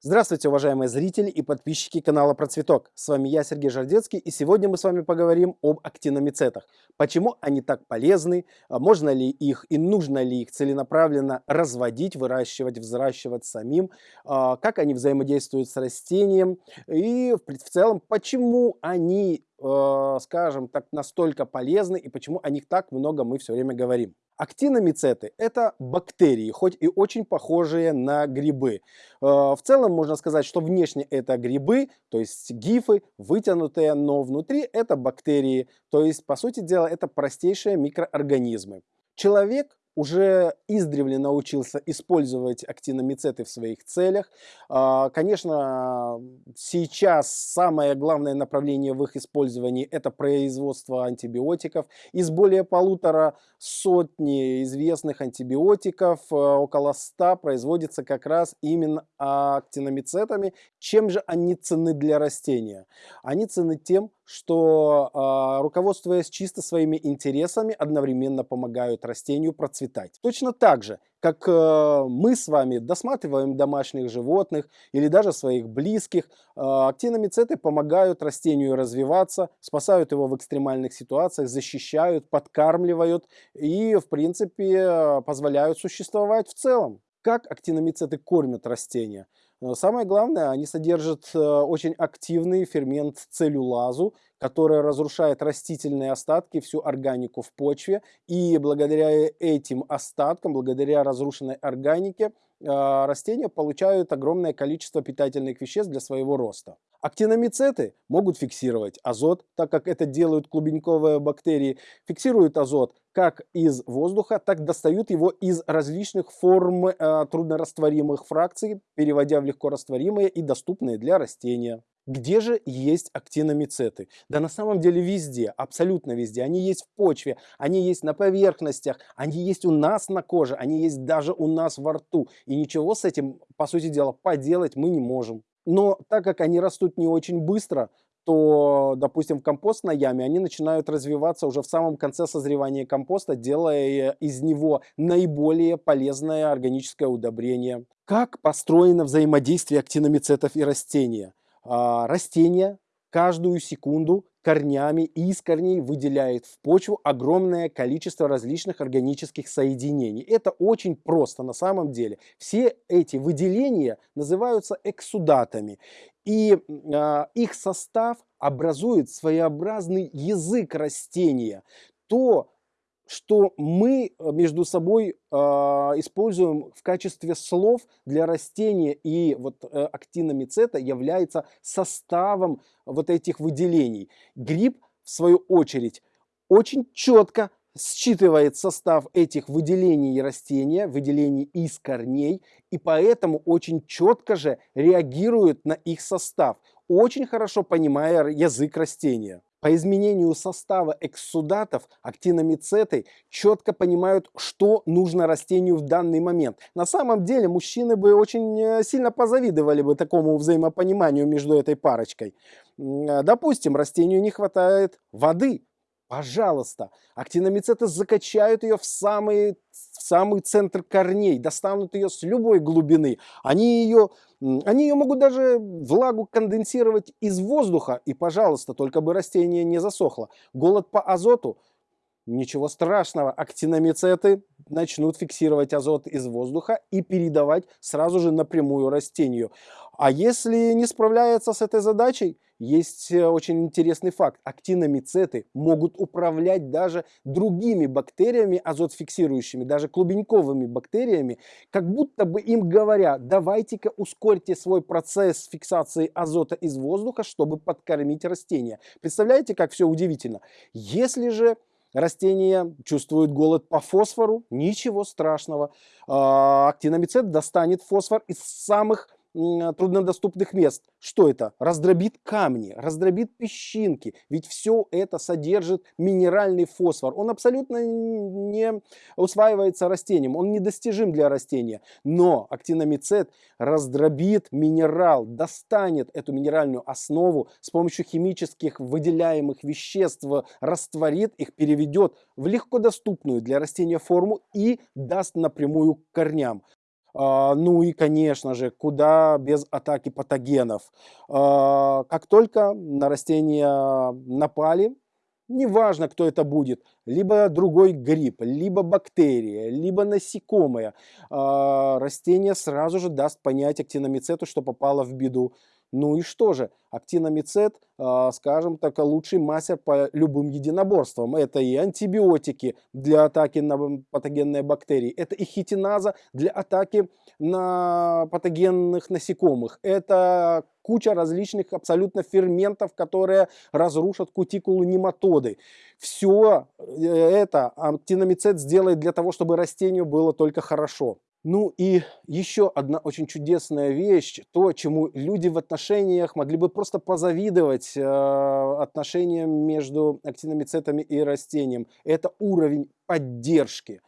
Здравствуйте, уважаемые зрители и подписчики канала Про Цветок. С вами я, Сергей Жардецкий, и сегодня мы с вами поговорим об актиномицетах. Почему они так полезны, а можно ли их и нужно ли их целенаправленно разводить, выращивать, взращивать самим, а, как они взаимодействуют с растением и в целом, почему они, а, скажем так, настолько полезны и почему о них так много мы все время говорим. Актиномицеты – это бактерии, хоть и очень похожие на грибы. Э, в целом можно сказать, что внешне это грибы, то есть гифы, вытянутые, но внутри это бактерии, то есть, по сути дела, это простейшие микроорганизмы. Человек уже издревле научился использовать актиномицеты в своих целях. А, конечно, сейчас самое главное направление в их использовании – это производство антибиотиков. Из более полутора сотни известных антибиотиков, э, около ста производится как раз именно актиномицетами. Чем же они ценны для растения? Они ценны тем, что, а, руководствуясь чисто своими интересами, одновременно помогают растению процветать. Точно так же, как э, мы с вами досматриваем домашних животных или даже своих близких, а, актиномицеты помогают растению развиваться, спасают его в экстремальных ситуациях, защищают, подкармливают и, в принципе, позволяют существовать в целом. Как актиномицеты кормят растения? Самое главное, они содержат э, очень активный фермент целлюлазу, который разрушает растительные остатки, всю органику в почве. И благодаря этим остаткам, благодаря разрушенной органике, растения получают огромное количество питательных веществ для своего роста. Актиномицеты могут фиксировать азот, так как это делают клубеньковые бактерии. Фиксируют азот как из воздуха, так достают его из различных форм э, труднорастворимых фракций, переводя в легкорастворимые и доступные для растения. Где же есть актиномицеты? Да на самом деле везде, абсолютно везде. Они есть в почве, они есть на поверхностях, они есть у нас на коже, они есть даже у нас во рту. И ничего с этим, по сути дела, поделать мы не можем. Но так как они растут не очень быстро, то, допустим, в компостной яме они начинают развиваться уже в самом конце созревания компоста, делая из него наиболее полезное органическое удобрение. Как построено взаимодействие актиномицетов и растения? А, растение каждую секунду корнями и из корней выделяет в почву огромное количество различных органических соединений. Это очень просто на самом деле. Все эти выделения называются эксудатами. И э, их состав образует своеобразный язык растения. То, что мы э, между собой э, используем в качестве слов для растения, и вот э, актиномицета является составом вот этих выделений. Гриб, в свою очередь, очень четко считывает состав этих выделений растения, выделений из корней, и поэтому очень четко же реагирует на их состав, очень хорошо понимая язык растения. По изменению состава экссудатов актиномицеты четко понимают, что нужно растению в данный момент. На самом деле мужчины бы очень э, сильно позавидовали бы такому взаимопониманию между этой парочкой. Э, допустим, растению не хватает воды, Пожалуйста, актиномицеты закачают ее в самый, в самый центр корней, достанут ее с любой глубины. Они ее, они ее могут даже влагу конденсировать из воздуха, и, пожалуйста, только бы растение не засохло. Голод по азоту – Ничего страшного, актиномицеты начнут фиксировать азот из воздуха и передавать сразу же напрямую растению. А если не справляется с этой задачей, есть э, очень интересный факт. Актиномицеты могут управлять даже другими бактериями азотфиксирующими, даже клубеньковыми бактериями, как будто бы им говоря, давайте-ка ускорьте свой процесс фиксации азота из воздуха, чтобы подкормить растения. Представляете, как все удивительно? Если же растения чувствуют голод по фосфору, ничего страшного. А, актиномицет достанет фосфор из самых труднодоступных мест. Что это? Раздробит камни, раздробит песчинки. Ведь все это содержит минеральный фосфор. Он абсолютно не усваивается растением, он недостижим для растения. Но актиномицет раздробит минерал, достанет эту минеральную основу с помощью химических выделяемых веществ, растворит их, переведет в легкодоступную для растения форму и даст напрямую корням. А, ну и, конечно же, куда без атаки патогенов. А, как только на растения напали, неважно, кто это будет, либо другой гриб, либо бактерия, либо насекомое, а, растение сразу же даст понять актиномицету, что попало в беду. Ну и что же, актиномицет, а, скажем так, лучший мастер по любым единоборствам. Это и антибиотики для атаки на патогенные бактерии, это и хитиназа для атаки на патогенных насекомых, это куча различных абсолютно ферментов, которые разрушат кутикулу нематоды. Все э, это актиномицет сделает для того, чтобы растению было только хорошо. Ну и еще одна очень чудесная вещь, то, чему люди в отношениях могли бы просто позавидовать э, отношениям между актиномицетами и растением, это уровень поддержки.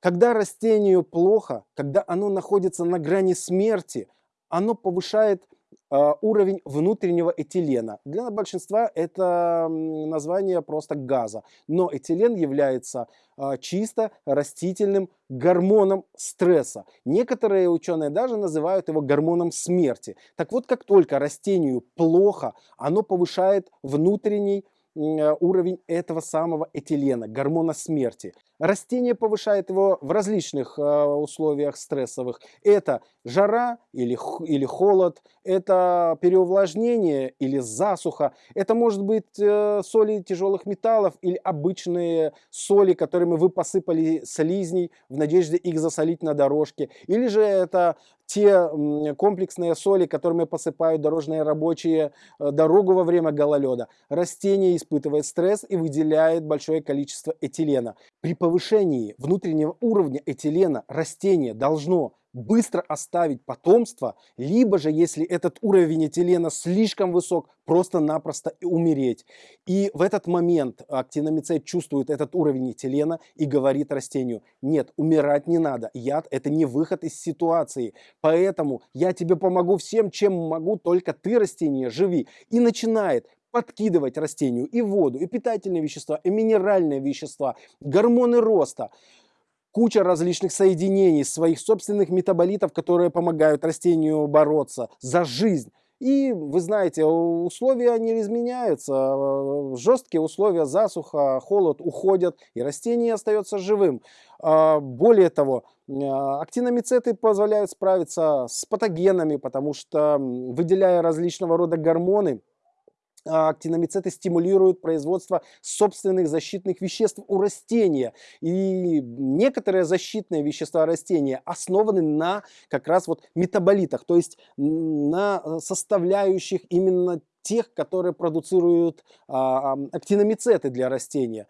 Когда растению плохо, когда оно находится на грани смерти, оно повышает уровень внутреннего этилена. Для большинства это название просто газа, но этилен является а, чисто растительным гормоном стресса. Некоторые ученые даже называют его гормоном смерти. Так вот, как только растению плохо, оно повышает внутренний Э, уровень этого самого этилена, гормона смерти. Растение повышает его в различных э, условиях стрессовых. Это жара или, или холод, это переувлажнение или засуха, это может быть э, соли тяжелых металлов или обычные соли, которыми вы посыпали слизней в надежде их засолить на дорожке, или же это те комплексные соли, которыми посыпают дорожные рабочие э, дорогу во время гололеда. Растение испытывает стресс и выделяет большое количество этилена. При повышении внутреннего уровня этилена растение должно быстро оставить потомство, либо же, если этот уровень этилена слишком высок, просто-напросто умереть. И в этот момент актиномицет чувствует этот уровень этилена и говорит растению, нет, умирать не надо, яд это не выход из ситуации, поэтому я тебе помогу всем, чем могу, только ты, растение, живи. И начинает подкидывать растению и воду, и питательные вещества, и минеральные вещества, гормоны роста куча различных соединений, своих собственных метаболитов, которые помогают растению бороться за жизнь. И вы знаете, условия они изменяются, жесткие условия, засуха, холод уходят, и растение остается живым. А, более того, а, актиномицеты позволяют справиться с патогенами, потому что выделяя различного рода гормоны, актиномицеты стимулируют производство собственных защитных веществ у растения. И некоторые защитные вещества растения основаны на как раз вот метаболитах, то есть на э, составляющих именно тех, которые продуцируют а, актиномицеты для растения.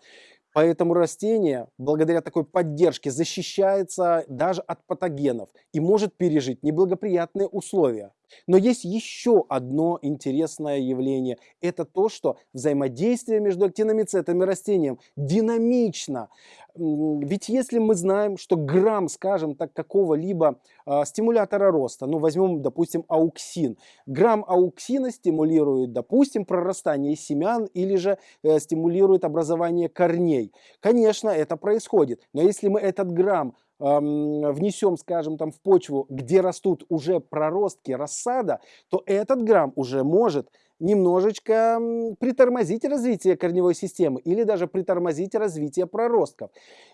Поэтому растение, благодаря такой поддержке, защищается даже от патогенов и может пережить неблагоприятные условия. Но есть еще одно интересное явление. Это то, что взаимодействие между актиномицетом и растением динамично. Ведь если мы знаем, что грамм, скажем так, какого-либо э, стимулятора роста, ну возьмем, допустим, ауксин, грамм ауксина стимулирует, допустим, прорастание семян или же э, стимулирует образование корней. Конечно, это происходит, но если мы этот грамм внесем, скажем, там в почву, где растут уже проростки рассада, то этот грамм уже может немножечко притормозить развитие корневой системы или даже притормозить развитие проростков.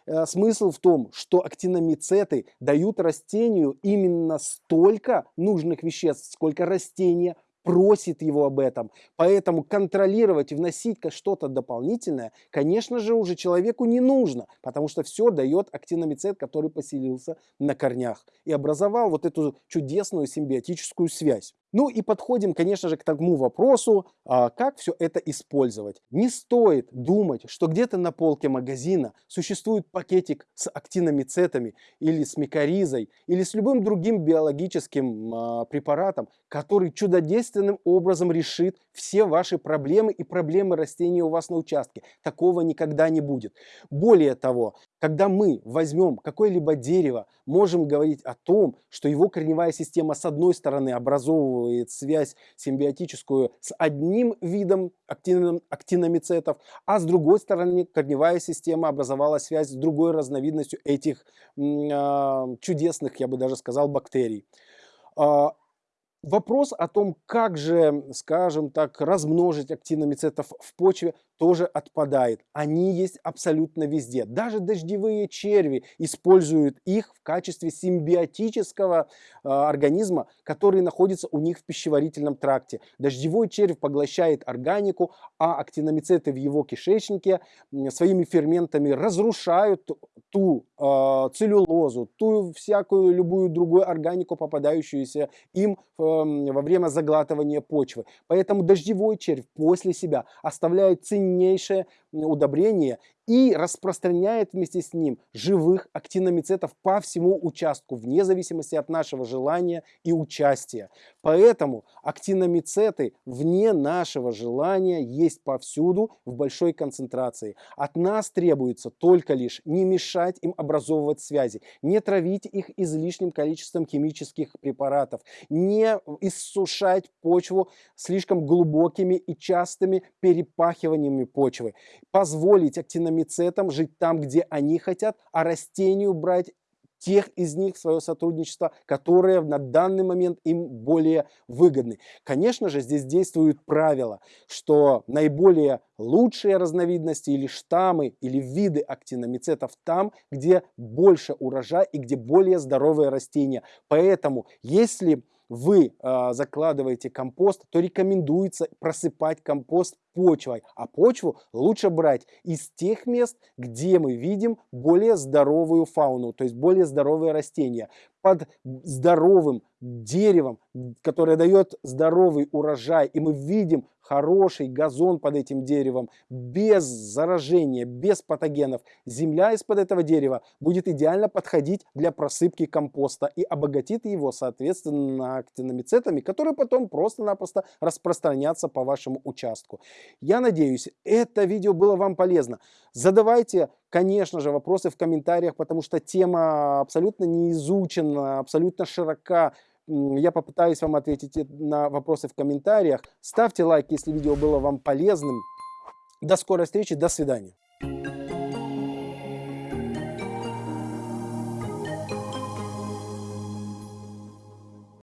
Э, смысл в том, что актиномицеты дают растению именно столько нужных веществ, сколько растение просит его об этом. Поэтому контролировать и вносить что-то дополнительное, конечно же, уже человеку не нужно, потому что все дает актиномицет, который поселился на корнях и образовал вот эту чудесную симбиотическую связь. Ну и подходим, конечно же, к тому вопросу, а, как все это использовать. Не стоит думать, что где-то на полке магазина существует пакетик с актиномицетами или с микоризой или с любым другим биологическим а, препаратом, который чудодейственным образом решит все ваши проблемы и проблемы растений у вас на участке. Такого никогда не будет. Более того, Когда мы возьмем какое-либо дерево, можем говорить о том, что его корневая система с одной стороны образовывает связь симбиотическую с одним видом актиномицетов, а с другой стороны корневая система образовала связь с другой разновидностью этих э, чудесных, я бы даже сказал, бактерий. А, вопрос о том, как же, скажем так, размножить актиномицетов в почве, тоже отпадает. Они есть абсолютно везде. Даже дождевые черви используют их в качестве симбиотического э, организма, который находится у них в пищеварительном тракте. Дождевой червь поглощает органику, а актиномицеты в его кишечнике своими ферментами разрушают ту э, целлюлозу, ту всякую любую другую органику, попадающуюся им э, во время заглатывания почвы. Поэтому дождевой червь после себя оставляет ценнейшие silniejszy удобрение и распространяет вместе с ним живых актиномицетов по всему участку, вне зависимости от нашего желания и участия. Поэтому актиномицеты вне нашего желания есть повсюду в большой концентрации. От нас требуется только лишь не мешать им образовывать связи, не травить их излишним количеством химических препаратов, не иссушать почву слишком глубокими и частыми перепахиваниями почвы, позволить актиномицетам жить там, где они хотят, а растению брать тех из них в свое сотрудничество, которые на данный момент им более выгодны. Конечно же, здесь действуют правила, что наиболее лучшие разновидности или штаммы или виды актиномицетов там, где больше урожай и где более здоровые растения. Поэтому, если вы э, закладываете компост, то рекомендуется просыпать компост почвой. А почву лучше брать из тех мест, где мы видим более здоровую фауну, то есть более здоровые растения. Под здоровым деревом, которое дает здоровый урожай, и мы видим хороший газон под этим деревом, без заражения, без патогенов, земля из-под этого дерева будет идеально подходить для просыпки компоста и обогатит его, соответственно, актиномицетами, которые потом просто-напросто распространятся по вашему участку. Я надеюсь, это видео было вам полезно. Задавайте, конечно же, вопросы в комментариях, потому что тема абсолютно не изучена, абсолютно широка. Я попытаюсь вам ответить на вопросы в комментариях. Ставьте лайк, если видео было вам полезным. До скорой встречи, до свидания.